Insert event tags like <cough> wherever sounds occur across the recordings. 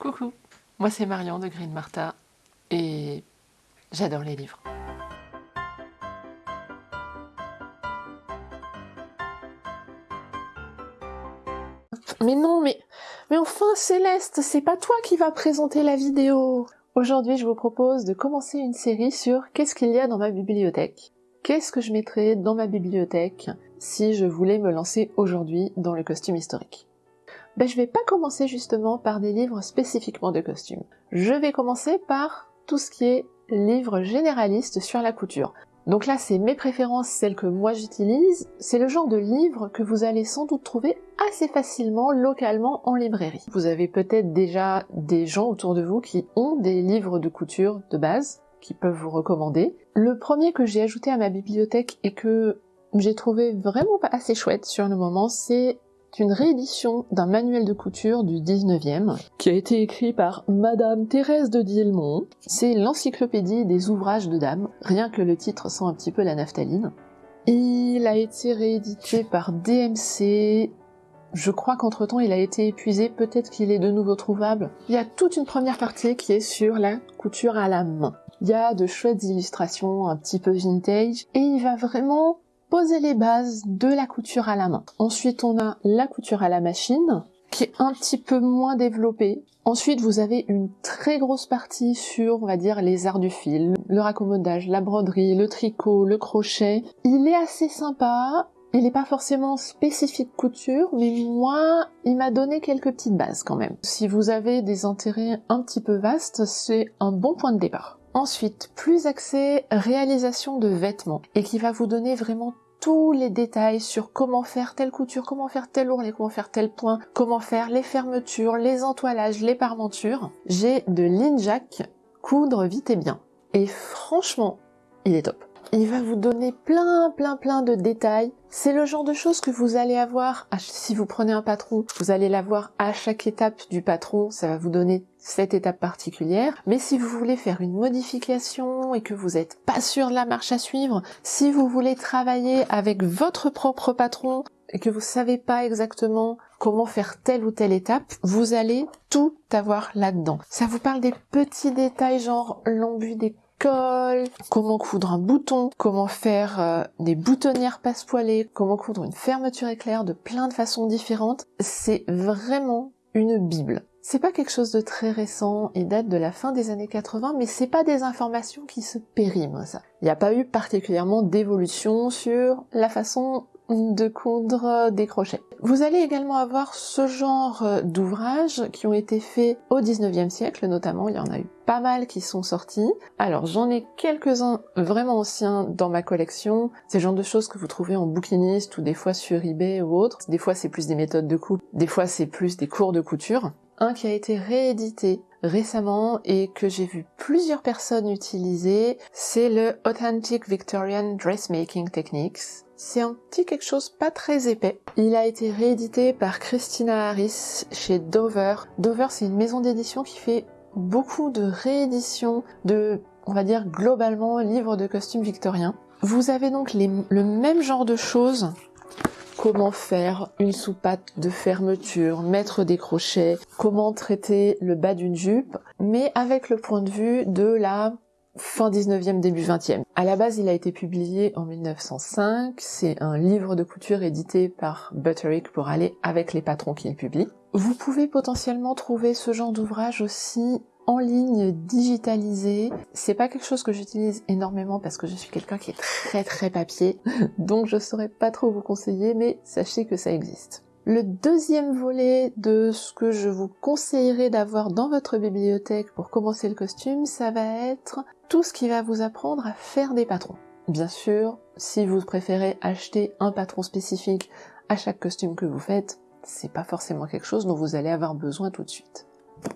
Coucou, moi c'est Marion de Green Martha et j'adore les livres. Mais non, mais, mais enfin Céleste, c'est pas toi qui vas présenter la vidéo Aujourd'hui, je vous propose de commencer une série sur qu'est-ce qu'il y a dans ma bibliothèque. Qu'est-ce que je mettrais dans ma bibliothèque si je voulais me lancer aujourd'hui dans le costume historique? Ben, je vais pas commencer justement par des livres spécifiquement de costumes. Je vais commencer par tout ce qui est livres généralistes sur la couture. Donc là, c'est mes préférences, celles que moi j'utilise. C'est le genre de livre que vous allez sans doute trouver assez facilement localement en librairie. Vous avez peut-être déjà des gens autour de vous qui ont des livres de couture de base qui peuvent vous recommander. Le premier que j'ai ajouté à ma bibliothèque et que j'ai trouvé vraiment assez chouette sur le moment, c'est une réédition d'un manuel de couture du 19e, qui a été écrit par Madame Thérèse de Dillemont. C'est l'encyclopédie des ouvrages de dames, rien que le titre sent un petit peu la naphtaline. Il a été réédité par DMC, je crois qu'entre-temps il a été épuisé, peut-être qu'il est de nouveau trouvable. Il y a toute une première partie qui est sur la couture à la main. Il y a de chouettes illustrations un petit peu vintage, et il va vraiment poser les bases de la couture à la main. Ensuite, on a la couture à la machine, qui est un petit peu moins développée. Ensuite, vous avez une très grosse partie sur, on va dire, les arts du fil, le raccommodage, la broderie, le tricot, le crochet. Il est assez sympa. Il n'est pas forcément spécifique couture, mais moi, il m'a donné quelques petites bases quand même. Si vous avez des intérêts un petit peu vastes, c'est un bon point de départ. Ensuite, plus axé réalisation de vêtements et qui va vous donner vraiment tous les détails sur comment faire telle couture, comment faire tel ourlet, comment faire tel point, comment faire les fermetures, les entoilages, les parmentures. J'ai de l'Injac coudre vite et bien. Et franchement, il est top. Il va vous donner plein plein plein de détails. C'est le genre de choses que vous allez avoir, si vous prenez un patron, vous allez l'avoir à chaque étape du patron, ça va vous donner cette étape particulière. Mais si vous voulez faire une modification et que vous n'êtes pas sûr de la marche à suivre, si vous voulez travailler avec votre propre patron et que vous savez pas exactement comment faire telle ou telle étape, vous allez tout avoir là-dedans. Ça vous parle des petits détails genre l'embut des comment coudre un bouton, comment faire euh, des boutonnières passepoilées, comment coudre une fermeture éclair de plein de façons différentes. C'est vraiment une bible. C'est pas quelque chose de très récent et date de la fin des années 80, mais c'est pas des informations qui se périment, ça. Il n'y a pas eu particulièrement d'évolution sur la façon de coudre des crochets. Vous allez également avoir ce genre d'ouvrages qui ont été faits au 19e siècle notamment, il y en a eu pas mal qui sont sortis. Alors j'en ai quelques-uns vraiment anciens dans ma collection, c'est le genre de choses que vous trouvez en bouquiniste ou des fois sur eBay ou autre. Des fois c'est plus des méthodes de coupe, des fois c'est plus des cours de couture. Un qui a été réédité récemment et que j'ai vu plusieurs personnes utiliser, c'est le Authentic Victorian Dressmaking Techniques. C'est un petit quelque chose pas très épais. Il a été réédité par Christina Harris chez Dover. Dover, c'est une maison d'édition qui fait beaucoup de rééditions de, on va dire globalement, livres de costumes victoriens. Vous avez donc le même genre de choses comment faire une soupape de fermeture, mettre des crochets, comment traiter le bas d'une jupe, mais avec le point de vue de la fin 19e, début 20e. À la base, il a été publié en 1905. C'est un livre de couture édité par Butterick pour aller avec les patrons qu'il publie. Vous pouvez potentiellement trouver ce genre d'ouvrage aussi en ligne digitalisé. C'est pas quelque chose que j'utilise énormément parce que je suis quelqu'un qui est très très papier, <laughs> donc je saurais pas trop vous conseiller, mais sachez que ça existe. Le deuxième volet de ce que je vous conseillerais d'avoir dans votre bibliothèque pour commencer le costume, ça va être tout ce qui va vous apprendre à faire des patrons. Bien sûr, si vous préférez acheter un patron spécifique à chaque costume que vous faites, c'est pas forcément quelque chose dont vous allez avoir besoin tout de suite.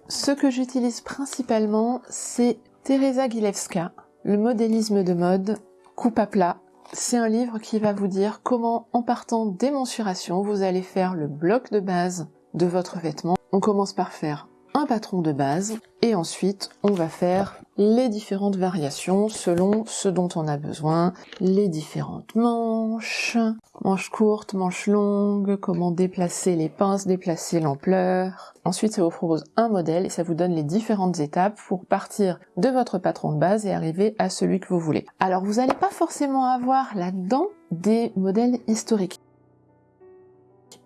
Ce que j'utilise principalement, c'est Teresa Gilewska, le modélisme de mode, coupe à plat. C'est un livre qui va vous dire comment, en partant des mensurations, vous allez faire le bloc de base de votre vêtement. On commence par faire un patron de base et ensuite on va faire les différentes variations selon ce dont on a besoin, les différentes manches, manches courtes, manches longues, comment déplacer les pinces, déplacer l'ampleur. Ensuite, ça vous propose un modèle et ça vous donne les différentes étapes pour partir de votre patron de base et arriver à celui que vous voulez. Alors, vous n'allez pas forcément avoir là-dedans des modèles historiques.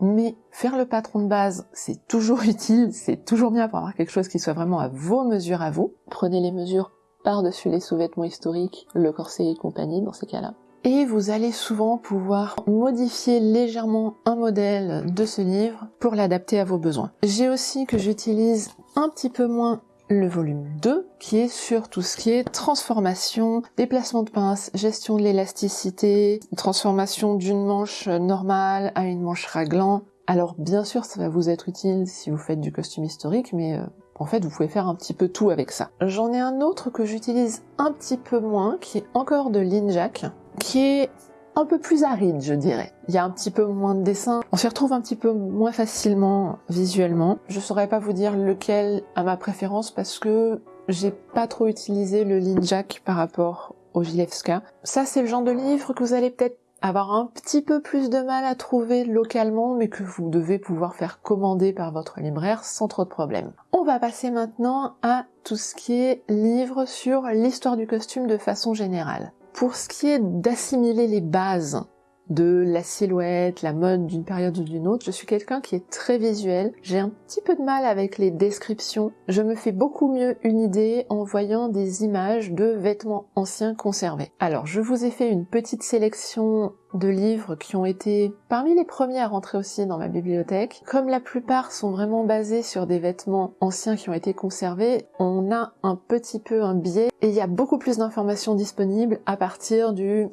Mais faire le patron de base, c'est toujours <laughs> utile, c'est toujours bien pour avoir quelque chose qui soit vraiment à vos mesures à vous. Prenez les mesures par-dessus les sous-vêtements historiques, le corset et compagnie dans ces cas-là. Et vous allez souvent pouvoir modifier légèrement un modèle de ce livre pour l'adapter à vos besoins. J'ai aussi que j'utilise un petit peu moins le volume 2 qui est sur tout ce qui est transformation, déplacement de pince, gestion de l'élasticité, transformation d'une manche normale à une manche raglan. Alors bien sûr ça va vous être utile si vous faites du costume historique mais euh, en fait vous pouvez faire un petit peu tout avec ça. J'en ai un autre que j'utilise un petit peu moins qui est encore de Linjak qui est un peu plus aride, je dirais. Il y a un petit peu moins de dessins. On s'y retrouve un petit peu moins facilement visuellement. Je saurais pas vous dire lequel a ma préférence parce que j'ai pas trop utilisé le Linjak par rapport au Gilevska. Ça, c'est le genre de livre que vous allez peut-être avoir un petit peu plus de mal à trouver localement, mais que vous devez pouvoir faire commander par votre libraire sans trop de problèmes. On va passer maintenant à tout ce qui est livre sur l'histoire du costume de façon générale. Pour ce qui est d'assimiler les bases de la silhouette, la mode d'une période ou d'une autre, je suis quelqu'un qui est très visuel. J'ai un petit peu de mal avec les descriptions. Je me fais beaucoup mieux une idée en voyant des images de vêtements anciens conservés. Alors, je vous ai fait une petite sélection de livres qui ont été parmi les premiers à rentrer aussi dans ma bibliothèque. Comme la plupart sont vraiment basés sur des vêtements anciens qui ont été conservés, on a un petit peu un biais et il y a beaucoup plus d'informations disponibles à partir du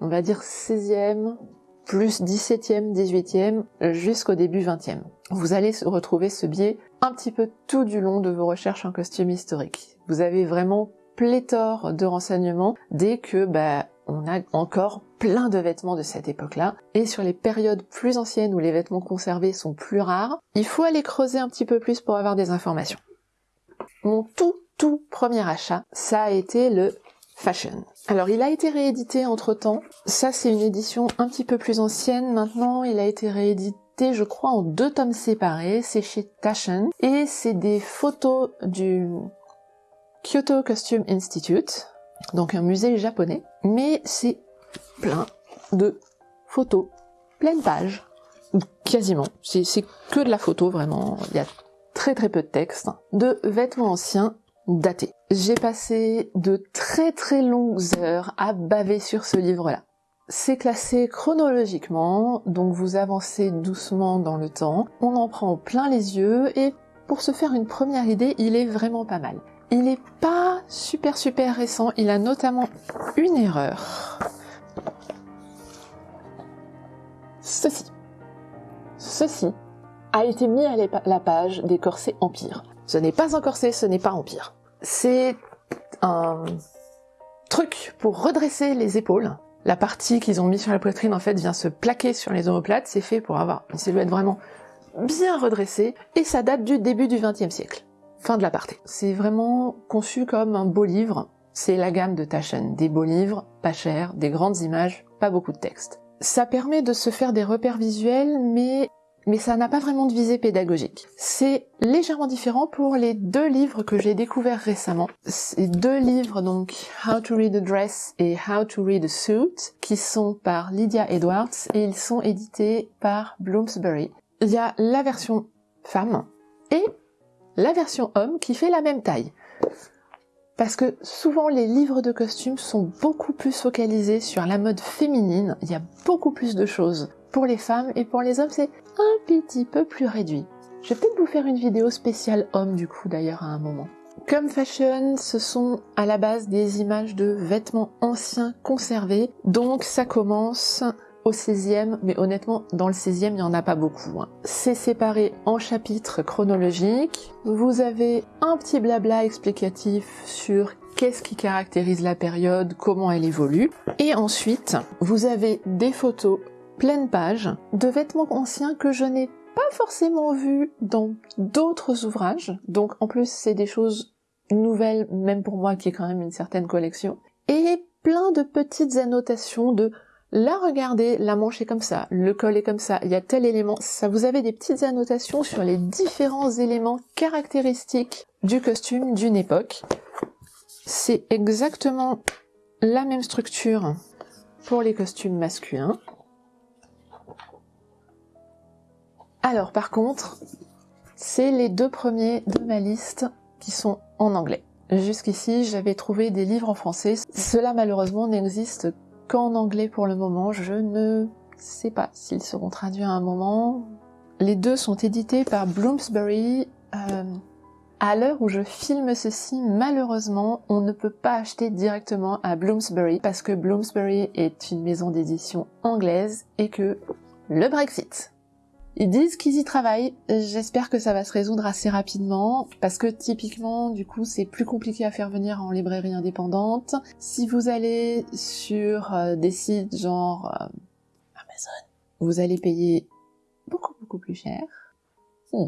on va dire 16e, plus 17e, 18e, jusqu'au début 20e. Vous allez retrouver ce biais un petit peu tout du long de vos recherches en costume historique. Vous avez vraiment pléthore de renseignements dès que bah, on a encore plein de vêtements de cette époque-là. Et sur les périodes plus anciennes où les vêtements conservés sont plus rares, il faut aller creuser un petit peu plus pour avoir des informations. Mon tout tout premier achat, ça a été le Fashion. Alors il a été réédité entre temps. Ça c'est une édition un petit peu plus ancienne. Maintenant il a été réédité je crois en deux tomes séparés. C'est chez Taschen. Et c'est des photos du Kyoto Costume Institute. Donc un musée japonais. Mais c'est plein de photos. Pleine page. Quasiment. C'est que de la photo vraiment. Il y a très très peu de texte. De vêtements anciens daté. J'ai passé de très très longues heures à baver sur ce livre-là. C'est classé chronologiquement, donc vous avancez doucement dans le temps, on en prend plein les yeux, et pour se faire une première idée, il est vraiment pas mal. Il n'est pas super super récent, il a notamment une erreur. Ceci. Ceci a été mis à la page des corsets Empire. Ce n'est pas un corset, ce n'est pas Empire. C'est un truc pour redresser les épaules. La partie qu'ils ont mis sur la poitrine, en fait, vient se plaquer sur les omoplates. C'est fait pour avoir une silhouette vraiment bien redressée. Et ça date du début du XXe siècle. Fin de la partie. C'est vraiment conçu comme un beau livre. C'est la gamme de Taschen. Des beaux livres, pas chers, des grandes images, pas beaucoup de texte. Ça permet de se faire des repères visuels, mais mais ça n'a pas vraiment de visée pédagogique. C'est légèrement différent pour les deux livres que j'ai découverts récemment. Ces deux livres, donc How to Read a Dress et How to Read a Suit, qui sont par Lydia Edwards et ils sont édités par Bloomsbury. Il y a la version femme et la version homme qui fait la même taille. Parce que souvent les livres de costumes sont beaucoup plus focalisés sur la mode féminine, il y a beaucoup plus de choses pour les femmes et pour les hommes c'est un petit peu plus réduit. Je vais peut-être vous faire une vidéo spéciale homme du coup d'ailleurs à un moment. Comme fashion, ce sont à la base des images de vêtements anciens conservés, donc ça commence au 16e, mais honnêtement, dans le 16e, il n'y en a pas beaucoup. Hein. C'est séparé en chapitres chronologiques. Vous avez un petit blabla explicatif sur qu'est-ce qui caractérise la période, comment elle évolue. Et ensuite, vous avez des photos pleine page de vêtements anciens que je n'ai pas forcément vus dans d'autres ouvrages. Donc en plus c'est des choses nouvelles même pour moi qui ai quand même une certaine collection. Et plein de petites annotations de Là, regardez, la manche est comme ça, le col est comme ça, il y a tel élément. Ça, vous avez des petites annotations sur les différents éléments caractéristiques du costume d'une époque. C'est exactement la même structure pour les costumes masculins. Alors, par contre, c'est les deux premiers de ma liste qui sont en anglais. Jusqu'ici, j'avais trouvé des livres en français. Cela, malheureusement, n'existe qu'en anglais pour le moment. Je ne sais pas s'ils seront traduits à un moment. Les deux sont édités par Bloomsbury. Euh, à l'heure où je filme ceci, malheureusement, on ne peut pas acheter directement à Bloomsbury parce que Bloomsbury est une maison d'édition anglaise et que le Brexit. Ils disent qu'ils y travaillent, j'espère que ça va se résoudre assez rapidement, parce que typiquement, du coup, c'est plus compliqué à faire venir en librairie indépendante. Si vous allez sur euh, des sites genre euh, Amazon, vous allez payer beaucoup beaucoup plus cher. Hmm.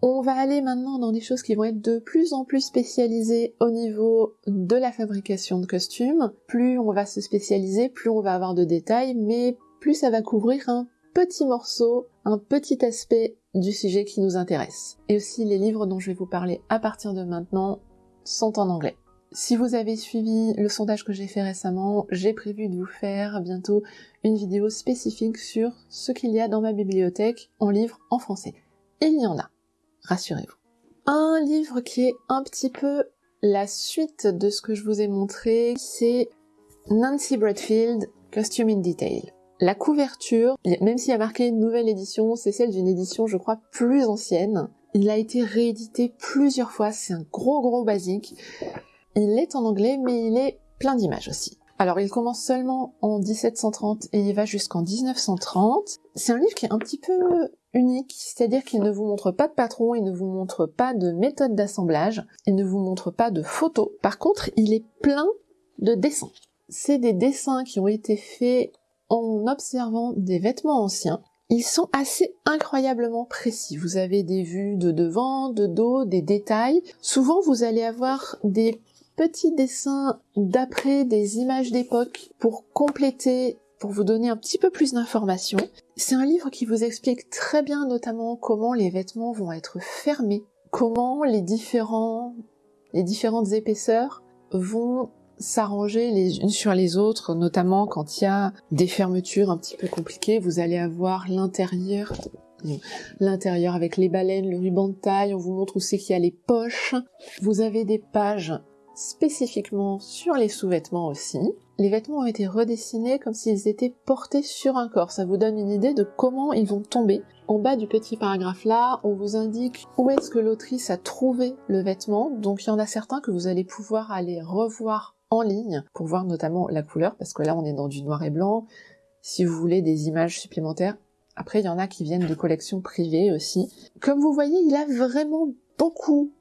On va aller maintenant dans des choses qui vont être de plus en plus spécialisées au niveau de la fabrication de costumes. Plus on va se spécialiser, plus on va avoir de détails, mais plus ça va couvrir un petit morceau, un petit aspect du sujet qui nous intéresse. Et aussi les livres dont je vais vous parler à partir de maintenant sont en anglais. Si vous avez suivi le sondage que j'ai fait récemment, j'ai prévu de vous faire bientôt une vidéo spécifique sur ce qu'il y a dans ma bibliothèque en livres en français. Il y en a, rassurez-vous. Un livre qui est un petit peu la suite de ce que je vous ai montré, c'est Nancy Bradfield, Costume in Detail. La couverture, même s'il y a marqué nouvelle édition, c'est celle d'une édition, je crois, plus ancienne. Il a été réédité plusieurs fois, c'est un gros gros basique. Il est en anglais, mais il est plein d'images aussi. Alors il commence seulement en 1730 et il va jusqu'en 1930. C'est un livre qui est un petit peu unique, c'est-à-dire qu'il ne vous montre pas de patron, il ne vous montre pas de méthode d'assemblage, il ne vous montre pas de photos. Par contre, il est plein de dessins. C'est des dessins qui ont été faits en observant des vêtements anciens. Ils sont assez incroyablement précis. Vous avez des vues de devant, de dos, des détails. Souvent, vous allez avoir des petits dessins d'après des images d'époque pour compléter, pour vous donner un petit peu plus d'informations. C'est un livre qui vous explique très bien notamment comment les vêtements vont être fermés, comment les différents, différentes épaisseurs vont s'arranger les unes sur les autres, notamment quand il y a des fermetures un petit peu compliquées, vous allez avoir l'intérieur l'intérieur avec les baleines, le ruban de taille, on vous montre où c'est qu'il y a les poches. Vous avez des pages spécifiquement sur les sous-vêtements aussi. Les vêtements ont été redessinés comme s'ils étaient portés sur un corps. Ça vous donne une idée de comment ils vont tomber. En bas du petit paragraphe là, on vous indique où est-ce que l'autrice a trouvé le vêtement. Donc il y en a certains que vous allez pouvoir aller revoir en ligne pour voir notamment la couleur, parce que là on est dans du noir et blanc. Si vous voulez des images supplémentaires, après il y en a qui viennent de collections privées aussi. Comme vous voyez, il a vraiment beaucoup,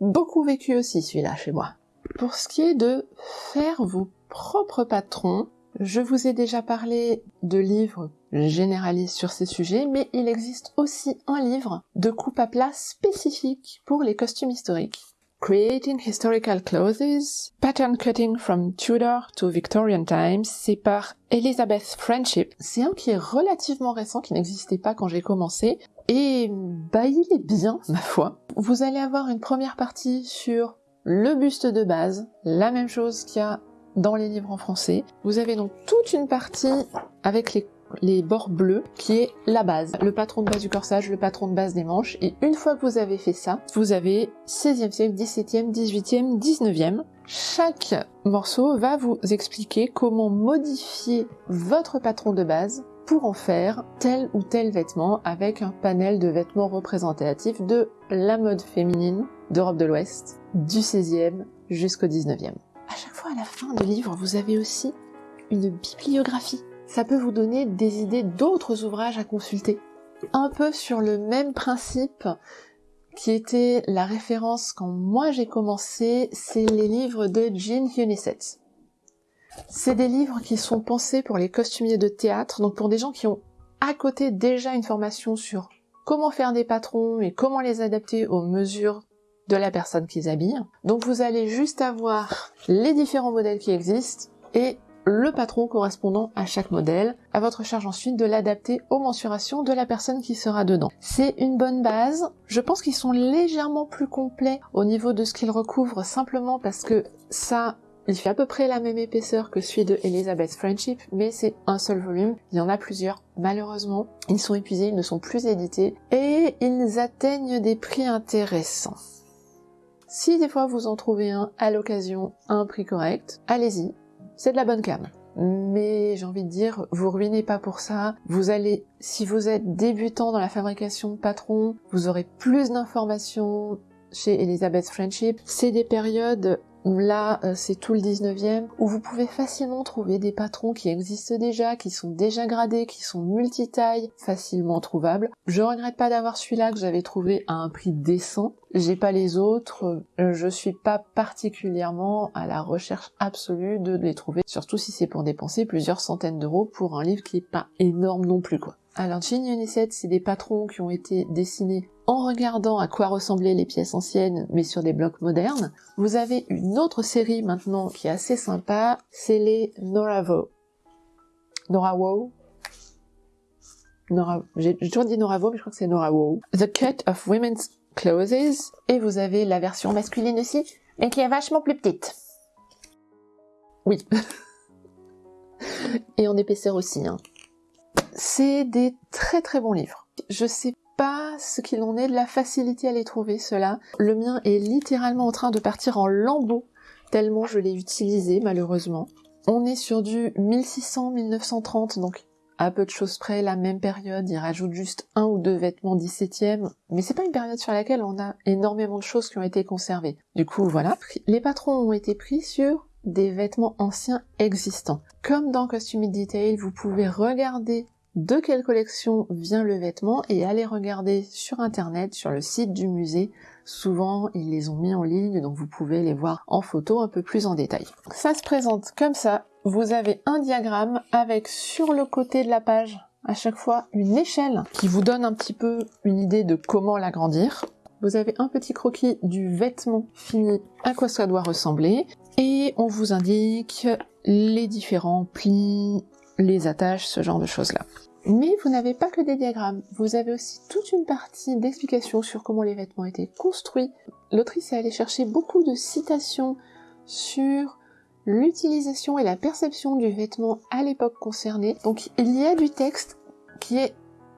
beaucoup vécu aussi celui-là chez moi. Pour ce qui est de faire vos propres patrons, je vous ai déjà parlé de livres généralistes sur ces sujets, mais il existe aussi un livre de coupe à plat spécifique pour les costumes historiques Creating Historical Clothes, Pattern Cutting from Tudor to Victorian Times, c'est par Elizabeth Friendship. C'est un qui est relativement récent, qui n'existait pas quand j'ai commencé, et bah il est bien, ma foi. Vous allez avoir une première partie sur le buste de base, la même chose qu'il y a dans les livres en français. Vous avez donc toute une partie avec les les bords bleus, qui est la base, le patron de base du corsage, le patron de base des manches, et une fois que vous avez fait ça, vous avez 16e siècle, 17e, 18e, 19e. Chaque morceau va vous expliquer comment modifier votre patron de base pour en faire tel ou tel vêtement avec un panel de vêtements représentatifs de la mode féminine d'Europe de l'Ouest, du 16e jusqu'au 19e. À chaque fois à la fin du livre, vous avez aussi une bibliographie ça peut vous donner des idées d'autres ouvrages à consulter. Un peu sur le même principe qui était la référence quand moi j'ai commencé, c'est les livres de Jean Hunisset. C'est des livres qui sont pensés pour les costumiers de théâtre, donc pour des gens qui ont à côté déjà une formation sur comment faire des patrons et comment les adapter aux mesures de la personne qu'ils habillent. Donc vous allez juste avoir les différents modèles qui existent et le patron correspondant à chaque modèle. À votre charge ensuite de l'adapter aux mensurations de la personne qui sera dedans. C'est une bonne base. Je pense qu'ils sont légèrement plus complets au niveau de ce qu'ils recouvrent simplement parce que ça il fait à peu près la même épaisseur que celui de Elizabeth Friendship, mais c'est un seul volume. Il y en a plusieurs. Malheureusement, ils sont épuisés, ils ne sont plus édités, et ils atteignent des prix intéressants. Si des fois vous en trouvez un à l'occasion un prix correct, allez-y, c'est de la bonne cam. Mais j'ai envie de dire, vous ruinez pas pour ça. Vous allez, si vous êtes débutant dans la fabrication de patrons, vous aurez plus d'informations chez Elizabeth Friendship. C'est des périodes Là, euh, c'est tout le 19e, où vous pouvez facilement trouver des patrons qui existent déjà, qui sont déjà gradés, qui sont multitailles, facilement trouvables. Je regrette pas d'avoir celui-là que j'avais trouvé à un prix décent. J'ai pas les autres, euh, je suis pas particulièrement à la recherche absolue de les trouver, surtout si c'est pour dépenser plusieurs centaines d'euros pour un livre qui est pas énorme non plus quoi. Alors Jean Unicet, c'est des patrons qui ont été dessinés en regardant à quoi ressemblaient les pièces anciennes, mais sur des blocs modernes. Vous avez une autre série maintenant qui est assez sympa, c'est les Noravo. Noravo Nora, j'ai toujours dit Noravo, mais je crois que c'est Noravo. The Cut of Women's Clothes, et vous avez la version masculine aussi, mais qui est vachement plus petite. Oui. <laughs> et en épaisseur aussi, hein. C'est des très très bons livres. Je sais pas ce qu'il en est de la facilité à les trouver, cela. Le mien est littéralement en train de partir en lambeaux, tellement je l'ai utilisé, malheureusement. On est sur du 1600-1930, donc à peu de choses près, la même période, il rajoute juste un ou deux vêtements 17e, mais c'est pas une période sur laquelle on a énormément de choses qui ont été conservées. Du coup, voilà. Les patrons ont été pris sur des vêtements anciens existants. Comme dans Costume Detail, vous pouvez regarder de quelle collection vient le vêtement et aller regarder sur internet, sur le site du musée. Souvent, ils les ont mis en ligne, donc vous pouvez les voir en photo un peu plus en détail. Ça se présente comme ça. Vous avez un diagramme avec sur le côté de la page à chaque fois une échelle qui vous donne un petit peu une idée de comment l'agrandir. Vous avez un petit croquis du vêtement fini, à quoi ça doit ressembler, et on vous indique les différents plis, les attaches, ce genre de choses-là. Mais vous n'avez pas que des diagrammes, vous avez aussi toute une partie d'explications sur comment les vêtements étaient construits. L'autrice est allée chercher beaucoup de citations sur l'utilisation et la perception du vêtement à l'époque concernée. Donc il y a du texte qui est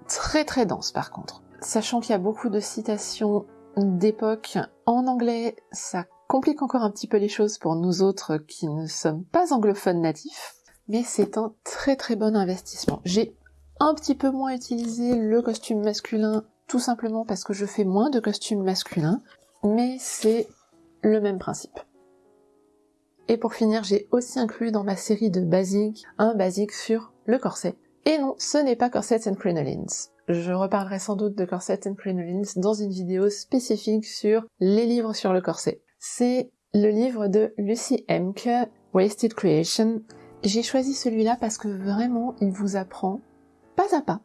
très très dense par contre. Sachant qu'il y a beaucoup de citations d'époque en anglais, ça complique encore un petit peu les choses pour nous autres qui ne sommes pas anglophones natifs mais c'est un très très bon investissement. Un petit peu moins utilisé le costume masculin, tout simplement parce que je fais moins de costumes masculins, mais c'est le même principe. Et pour finir, j'ai aussi inclus dans ma série de basiques un basique sur le corset. Et non, ce n'est pas Corsets and Crinolines. Je reparlerai sans doute de Corsets and Crinolines dans une vidéo spécifique sur les livres sur le corset. C'est le livre de Lucy Emke, Wasted Creation, j'ai choisi celui-là parce que vraiment, il vous apprend pas à pas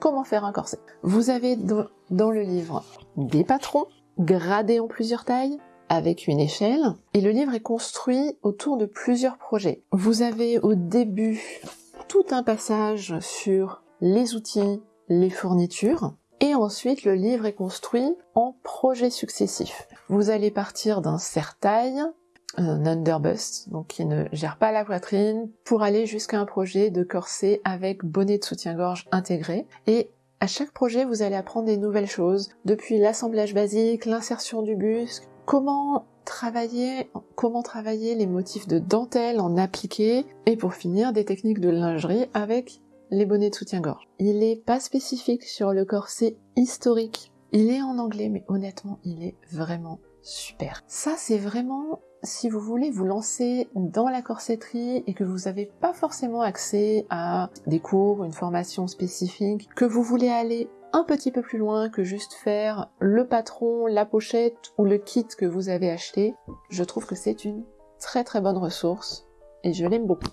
comment faire un corset. Vous avez dans, le livre des patrons gradés en plusieurs tailles avec une échelle et le livre est construit autour de plusieurs projets. Vous avez au début tout un passage sur les outils, les fournitures et ensuite le livre est construit en projets successifs. Vous allez partir d'un serre-taille, un underbust, donc qui ne gère pas la poitrine, pour aller jusqu'à un projet de corset avec bonnet de soutien-gorge intégré. Et à chaque projet, vous allez apprendre des nouvelles choses, depuis l'assemblage basique, l'insertion du buste, comment travailler, comment travailler les motifs de dentelle en appliqué, et pour finir, des techniques de lingerie avec les bonnets de soutien-gorge. Il est pas spécifique sur le corset historique. Il est en anglais, mais honnêtement, il est vraiment super. Ça, c'est vraiment si vous voulez vous lancer dans la corsetterie et que vous n'avez pas forcément accès à des cours, une formation spécifique, que vous voulez aller un petit peu plus loin que juste faire le patron, la pochette ou le kit que vous avez acheté, je trouve que c'est une très très bonne ressource et je l'aime beaucoup.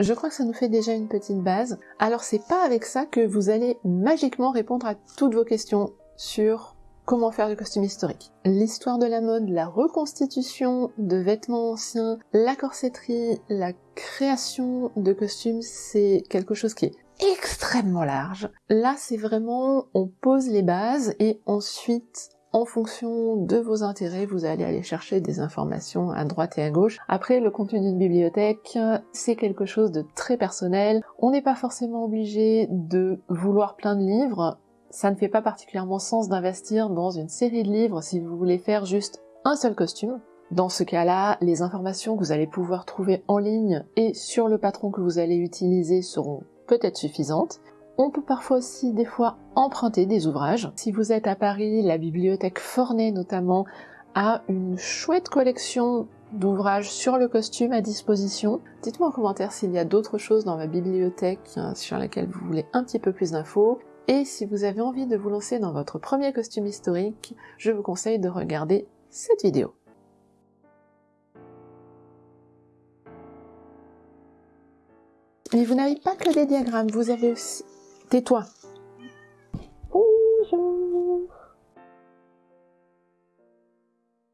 Je crois que ça nous fait déjà une petite base. Alors c'est pas avec ça que vous allez magiquement répondre à toutes vos questions sur comment faire du costume historique. L'histoire de la mode, la reconstitution de vêtements anciens, la corsetterie, la création de costumes, c'est quelque chose qui est extrêmement large. Là, c'est vraiment, on pose les bases et ensuite, en fonction de vos intérêts, vous allez aller chercher des informations à droite et à gauche. Après, le contenu d'une bibliothèque, c'est quelque chose de très personnel. On n'est pas forcément obligé de vouloir plein de livres. Ça ne fait pas particulièrement sens d'investir dans une série de livres si vous voulez faire juste un seul costume. Dans ce cas-là, les informations que vous allez pouvoir trouver en ligne et sur le patron que vous allez utiliser seront peut-être suffisantes. On peut parfois aussi des fois emprunter des ouvrages. Si vous êtes à Paris, la bibliothèque Forney notamment a une chouette collection d'ouvrages sur le costume à disposition. Dites-moi en commentaire s'il y a d'autres choses dans ma bibliothèque euh, sur lesquelles vous voulez un petit peu plus d'infos. Et si vous avez envie de vous lancer dans votre premier costume historique, je vous conseille de regarder cette vidéo. Mais vous n'avez pas que des diagrammes, vous avez aussi... Tais-toi Bonjour